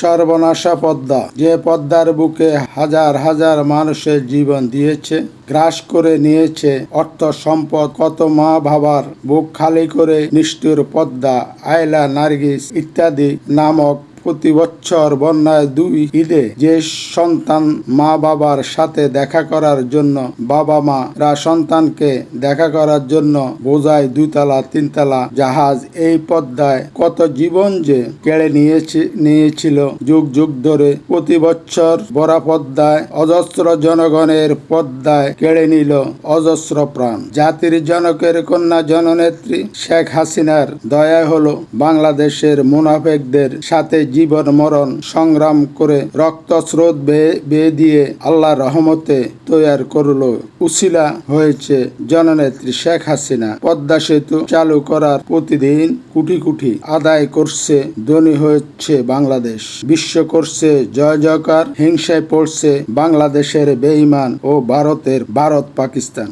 সর্বনাশা পদ্মা। যে পদ্মার বুকে হাজার হাজার মানুষের জীবন দিয়েছে, গ্রাস করে নিয়েছে অর্থ সম্পদ, কত মা ভাবার বুক খালি করে নিষ্ঠুর পদ্মা, আয়লা নার্গিস ইত্যাদি নামক প্রতি বছর বন্যায় দুই ঈদে যে সন্তান মা বাবার সাথে দেখা করার জন্য বাবা মা রা সন্তানকে দেখা করার জন্য বোঝায় দুতলা তিনতলা জাহাজ। এই পদ্মায় কত জীবন যে কেড়ে নিয়েছে, নিয়েছিল যুগ যুগ ধরে। প্রতি বছর বড়া পদ্মায় অজস্র জনগণের পদ্মায় কেড়ে নিল অজস্র প্রাণ। জাতির জনকের কন্যা জননেত্রী শেখ হাসিনার দয়া হলো বাংলাদেশের মুনাফেকদের সাথে জীবন মরণ সংগ্রাম করে রক্ত স্রোত বেয়ে বেয়ে দিয়ে আল্লাহ রহমতে তৈয়ার করল। উসিলা হয়েছে জননেত্রী শেখ হাসিনা। পদ্মা সেতু চালু করার প্রতিদিন কোটি কোটি আদায় করছে, ধনী হচ্ছে বাংলাদেশ। বিশ্ব করছে জয় জয়কার, হিংসায় পড়ছে বাংলাদেশের বেঈমান ও ভারতের ভারত পাকিস্তান